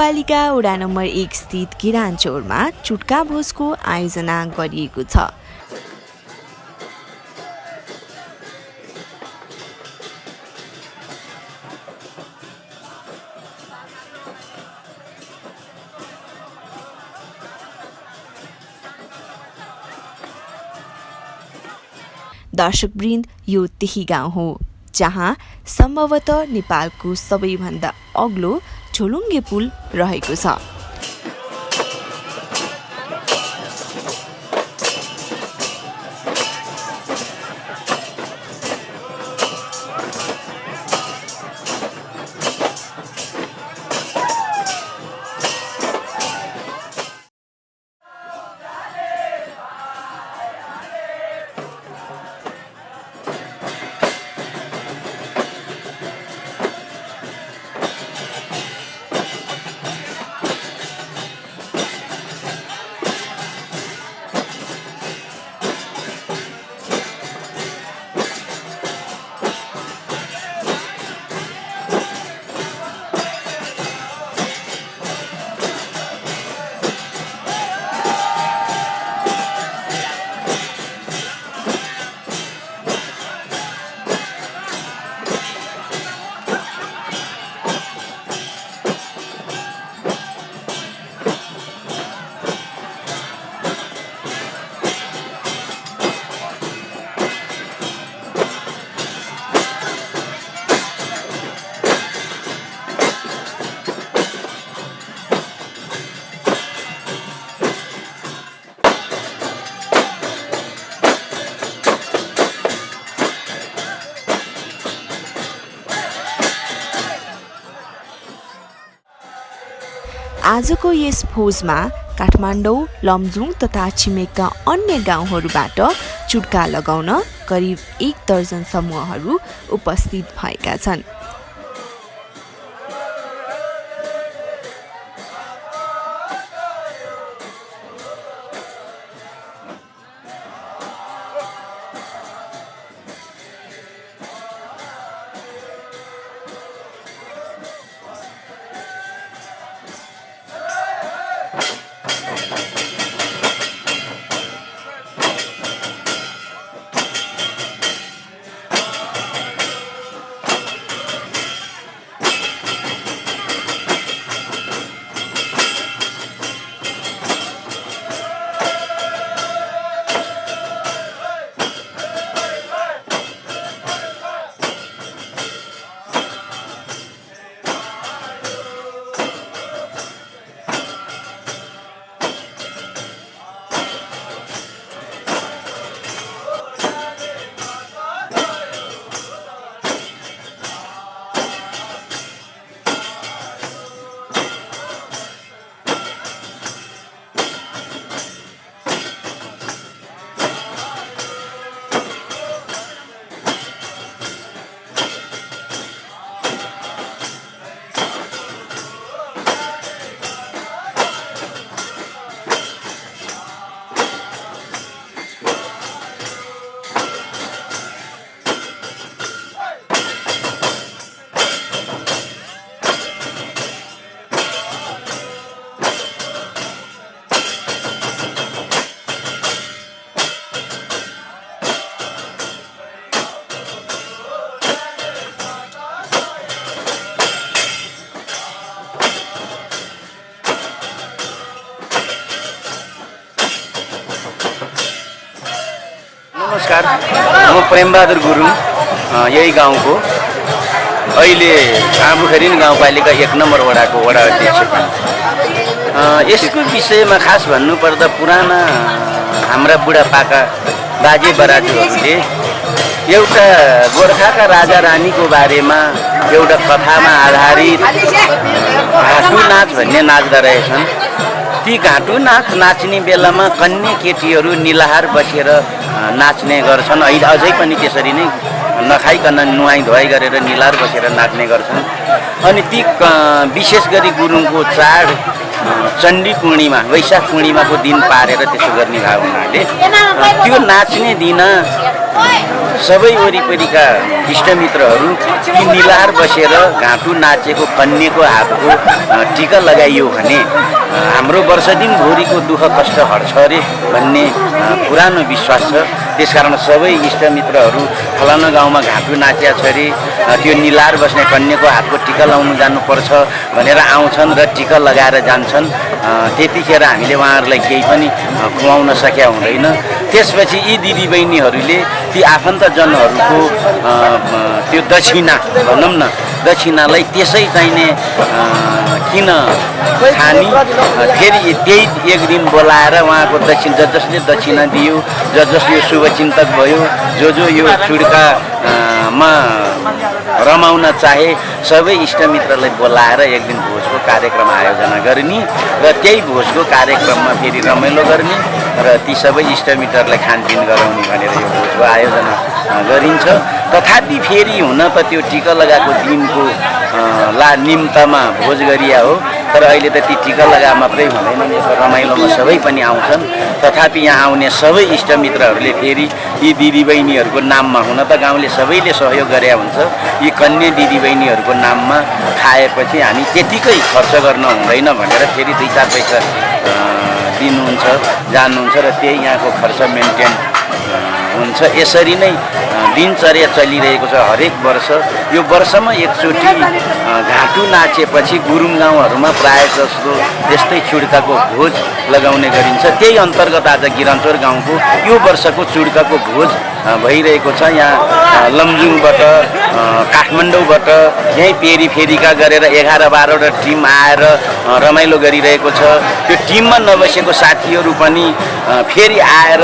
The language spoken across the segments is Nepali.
गाउँपालिका वडा नम्बर एक स्थित किरानचौरमा चुट्का भोजको आयोजना गरिएको छ। दर्शकवृन्द यो त्यही गाउँ हो जहाँ सम्भवतः नेपालको सबैभन्दा अग्लो झोलुङ्गे पुल रहेको छ। आजको यस भोजमा काठमाडौँ लमजुङ तथा छिमेकका अन्य गाउँहरूबाट चुड्का लगाउन करिब एक दर्जन समूहहरू उपस्थित भएका छन्। प्रेमबहादुर गुरुङ यही गाउँको। अहिले आँबुखरिन गाउँपालिका एक नम्बर वडाको वडा अध्यक्ष यसको विषयमा खास भन्नुपर्दा पुराना हाम्रा बुढापाका बाजे बराजुहरूले एउटा गोर्खाका राजा रानीको बारेमा एउटा कथामा आधारित घाटु नाच भन्ने नाच्दा रहेछन् ती घाटु नाच नाच्ने बेलामा कन्या केटीहरू निलाहार बसेर नाच्ने गर्छन्। अहिले अझै पनि त्यसरी नै नखाइकन नुहाइ धुवाइ गरेर निलाहार बसेर नाच्ने गर्छन्। अनि ती विशेष गरी गुरुङको चाड चण्डी पूर्णिमा वैशाख पूर्णिमाको दिन पारेर त्यसो गर्ने भाव हुनाले त्यो नाच्ने दिन सबै वरिपरिका इष्टमित्रहरू ती निलाहार बसेर घाँटु नाचेको कन्याको हातको टिका लगाइयो भने हाम्रो वर्ष दिनभरिको दुःख कष्ट हट्छ अरे भन्ने पुरानो विश्वास छ। त्यसकारण सबै इष्टमित्रहरू फलाना गाउँमा घाँटु नाचिया छ अरे त्यो निलाहार बस्ने कन्याको हातको टिका लाउनु जानुपर्छ भनेर आउँछन् र टिका लगाएर जान्छन्। त्यतिखेर हामीले उहाँहरूलाई केही पनि खुवाउन सकेका हुँदैन। त्यसपछि यी दिदीबहिनीहरूले ती आफन्तजनहरूको त्यो दक्षिणा भनौँ न दक्षिणालाई त्यसै चाहिने किन खानी फेरि त्यही एक दिन बोलाएर उहाँको दक्षिण ज जसले दक्षिणा दियो ज जसले शुभचिन्तक भयो जो जो यो चुड्का अ, मा रमाउन चाहे सबै इष्टमित्रलाई बोलाएर एक दिन कार्यक्रम आयोजना गर्ने र त्यही भोजको कार्यक्रममा फेरि रमाइलो गर्ने र ती सबै इष्टमित्रहरूलाई खानपिन गराउने भनेर यो भोजको आयोजना गरिन्छ। तथापि फेरि हुन त त्यो टिका लगाएको दिनको ला निम्तमा भोज गरिया हो। तर अहिले त ती टिका लगा मात्रै हुँदैन। यो रमाइलोमा सबै पनि आउँछन्। तथापि यहाँ आउने सबै इष्टमित्रहरूले फेरि यी दिदीबहिनीहरूको नाममा हुन त गाउँले सबैले सहयोग गरे हुन्छ। यी कन्या दिदीबहिनीहरूको नाममा खाएपछि हामी त्यतिकै खर्च गर्न हुँदैन भनेर फेरि दुई चार पैसा दिनुहुन्छ जानुहुन्छ र त्यही यहाँको खर्च मेन्टेन हुन्छ। यसरी नै दिनचर्या चलिरहेको छ हरेक वर्ष। यो वर्षमा एकचोटि घाँटु नाचेपछि गुरुङ गाउँहरूमा प्रायः जस्तो यस्तै चुड्काको भोज लगाउने गरिन्छ। त्यही अन्तर्गत आज गिरन्चोर गाउँको यो वर्षको चुड्काको भोज भइरहेको छ। यहाँ लमजुङबाट काठमाडौँबाट यहीँ पेरी फेरिका गरेर एघार बाह्रवटा टिम आएर रमाइलो गरिरहेको छ। त्यो टिममा नबसेको साथीहरू पनि फेरि आएर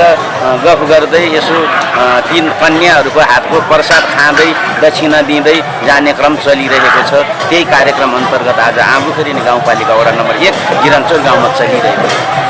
गफ गर्दै यसो अ, ती कन्याहरूको हातको प्रसाद खाँदै दक्षिणा दिँदै जाने क्रम चलिरहेको छ। त्यही कार्यक्रम अन्तर्गत आज आँबुखरिने गाउँपालिका वडा नम्बर एक गिरन्चोर गाउँमा चलिरहेको छ।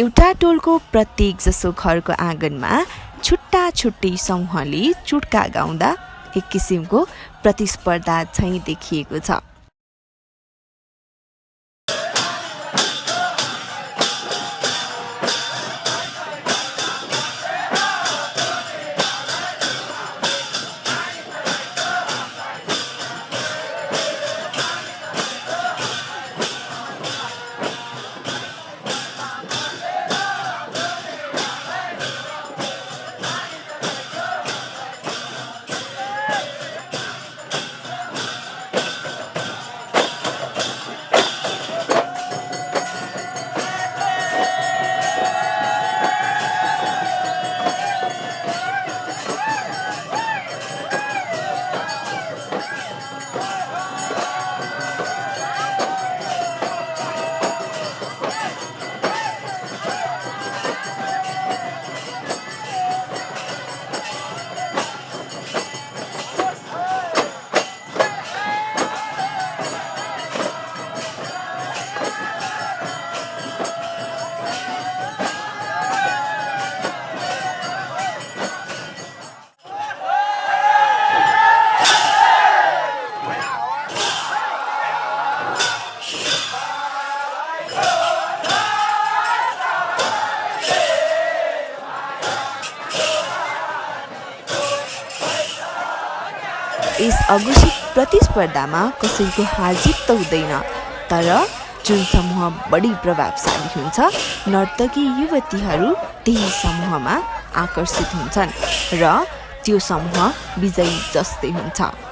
एउटा टोलको प्रत्येक जसो घरको आँगनमा छुट्टा छुट्टै समूहले चुट्का गाउँदा एक किसिमको प्रतिस्पर्धा झैँ देखिएको छ। अघोषित प्रतिस्पर्धामा कसैको हारजित त हुँदैन। तर जुन समूह बढी प्रभावशाली हुन्छ नर्तकी युवतीहरू त्यही समूहमा आकर्षित हुन्छन् र त्यो समूह विजयी जस्तै हुन्छ।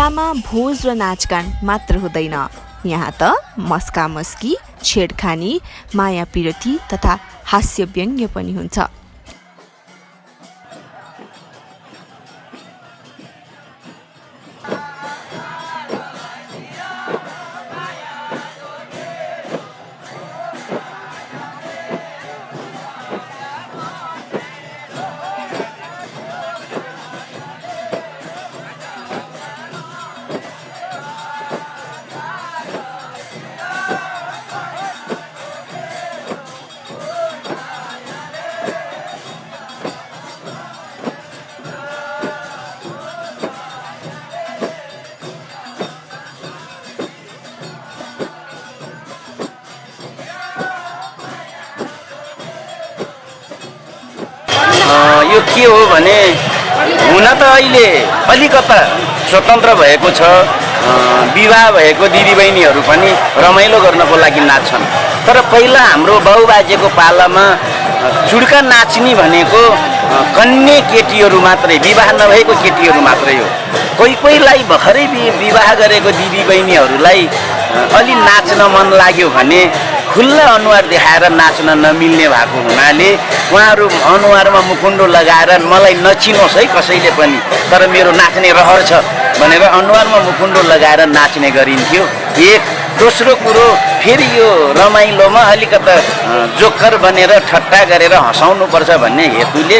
चुड्कामा भोज र नाचगान मात्र हुँदैन। यहाँ त मस्का मस्की छेडखानी माया पिरती तथा हास्य व्यङ्ग्य पनि हुन्छ। अहिले अलिकता स्वतन्त्र भएको छ विवाह भएको दिदीबहिनीहरू पनि रमाइलो गर्नको लागि नाच्छन्। तर पहिला हाम्रो बाउबाजेको पालामा चुड्का नाच्ने भनेको कन्ये केटीहरू मात्रै विवाह नभएको केटीहरू मात्रै हो। कोही कोहीलाई भर्खरै विवाह गरेको दिदीबहिनीहरूलाई अलि नाच्न मन लाग्यो भने खुल्ला अनुहार देखाएर नाच्न नमिल्ने भएको हुनाले उहाँहरू अनुहारमा मुखुन्डो लगाएर मलाई नचिनोस् है कसैले पनि। तर मेरो नाच्ने रहर छ भनेर अनुहारमा मुखुन्डो लगाएर नाच्ने गरिन्थ्यो। एक दोस्रो कुरो फेरि यो रमाइलोमा अलिकता जोकर बनेर ठट्टा गरेर हँसाउनुपर्छ भन्ने हेतुले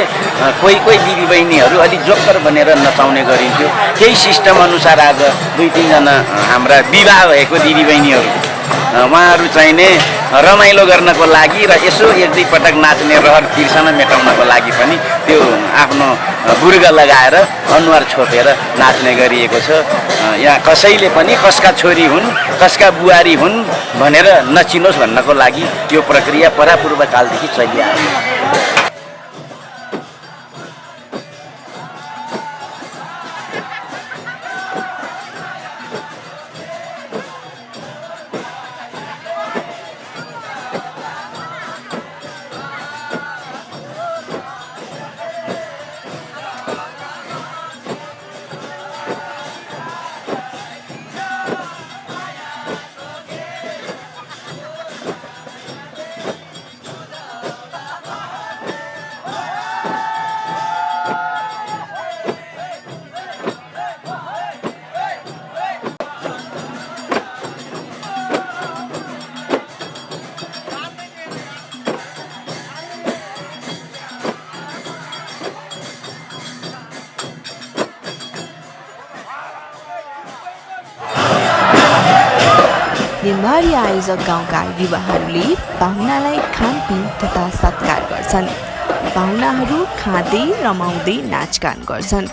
कोही कोही दिदीबहिनीहरू अलिक जोकर बनेर नचाउने गरिन्थ्यो। त्यही सिस्टम अनुसार आज दुई तिनजना हाम्रा विवाह भएको दिदीबहिनीहरू। उहाँहरू चाहिने रमाइलो गर्नको लागि र यसो एक दुई पटक नाच्ने रहर तिर्सना मेटाउनको लागि पनि त्यो आफ्नो बुर्ग लगाएर अनुहार छोपेर नाच्ने गरिएको छ। यहाँ कसैले पनि कसका छोरी हुन् कसका बुहारी हुन् भनेर नचिनोस् भन्नको लागि यो प्रक्रिया परापूर्व कालदेखि चलिआएको दिनभरि आयोजक गाउँका युवाहरूले पाहुनालाई खानपिन तथा सत्कार गर्छन्। पाहुनाहरू खाँदै रमाउँदै नाचगान गर्छन्।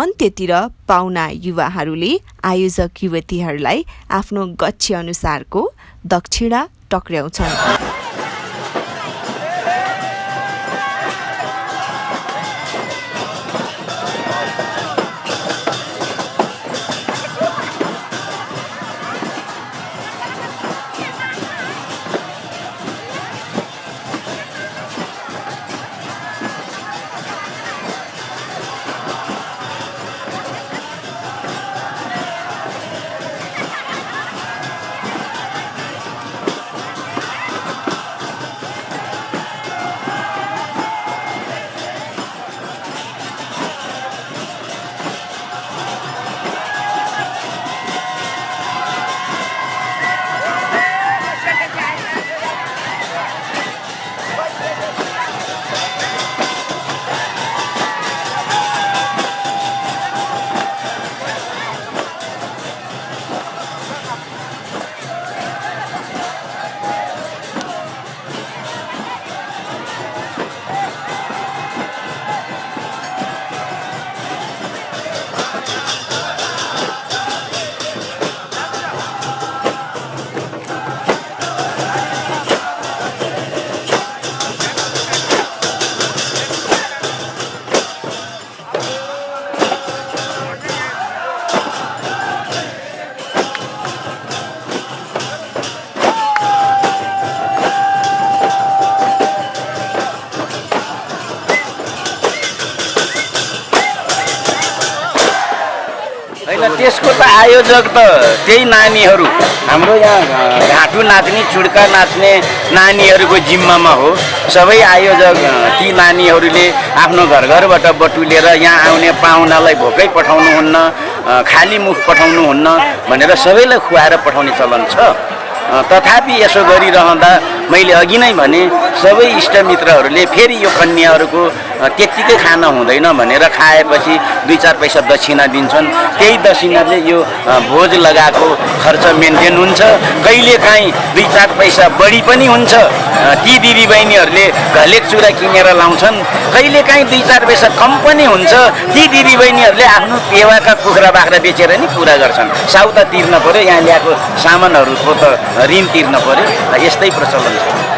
अन्त्यतिर पाहुना युवाहरूले आयोजक युवतीहरूलाई आफ्नो गच्छे अनुसारको दक्षिणा टक्र्याउँछन्। होइन त्यसको त आयोजक त त्यही नानीहरू। हाम्रो यहाँ घाँटु नाच्ने चुड्का नाच्ने नानीहरूको जिम्मामा हो। सबै आयोजक ती नानीहरूले आफ्नो घर घरबाट बटुलेर यहाँ आउने पाहुनालाई भोकै पठाउनुहुन्न खाली मुख पठाउनुहुन्न भनेर सबैलाई खुवाएर पठाउने चलन छ। तथापि यसो गरिरहँदा मैले अघि नै भने सबै इष्टमित्रहरूले फेरि यो कन्याहरूको त्यत्तिकै खान हुँदैन भनेर खाएपछि दुई चार पैसा दक्षिणा दिन्छन्। त्यही दक्षिणाले यो भोज लगाएको खर्च मेन्टेन हुन्छ। कहिलेकाहीँ दुई चार पैसा बढी पनि हुन्छ। ती दिदीबहिनीहरूले घलेक चुरा किनेर लाउँछन्। कहिलेकाहीँ दुई चार पैसा कम पनि हुन्छ। ती दिदीबहिनीहरूले आफ्नो पेवाका कुखुरा बाख्रा बेचेर नि पुरा गर्छन्। साउता तिर्न पऱ्यो यहाँ ल्याएको सामानहरूको त ऋण तिर्न पऱ्यो यस्तै प्रचलन छ।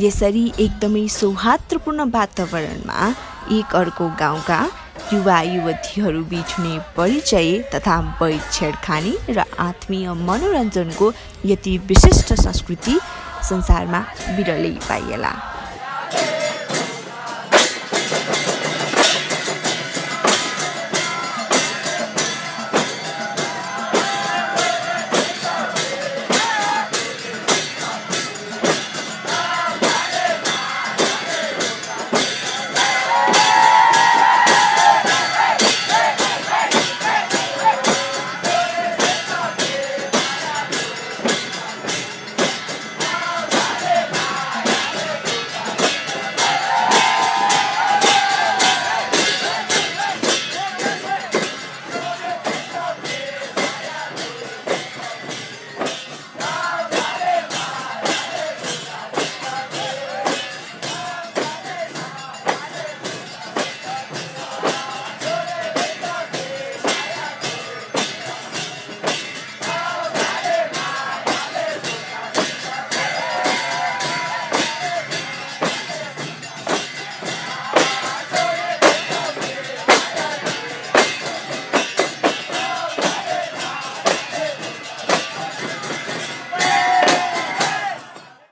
यसरी एकदमै सौहार्दपूर्ण वातावरणमा एक अर्को गाउँका युवा युवतीहरू बिच हुने परिचय तथा बैठ छेडखानी र आत्मीय मनोरञ्जनको यति विशिष्ट संस्कृति संसारमा बिरलै पाइएला।